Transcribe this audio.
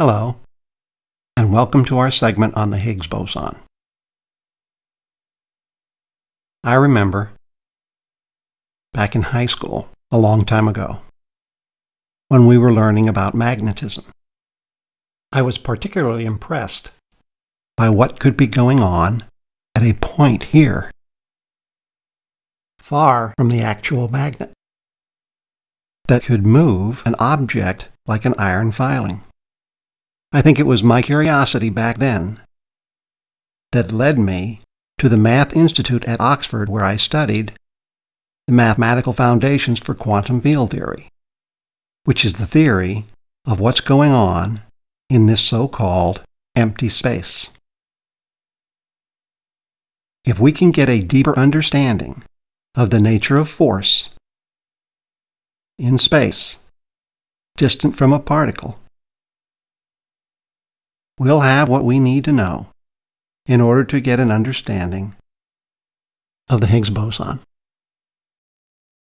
Hello, and welcome to our segment on the Higgs boson. I remember back in high school, a long time ago, when we were learning about magnetism. I was particularly impressed by what could be going on at a point here, far from the actual magnet, that could move an object like an iron filing. I think it was my curiosity back then that led me to the Math Institute at Oxford where I studied the mathematical foundations for quantum field theory, which is the theory of what's going on in this so-called empty space. If we can get a deeper understanding of the nature of force in space, distant from a particle, we'll have what we need to know in order to get an understanding of the Higgs boson.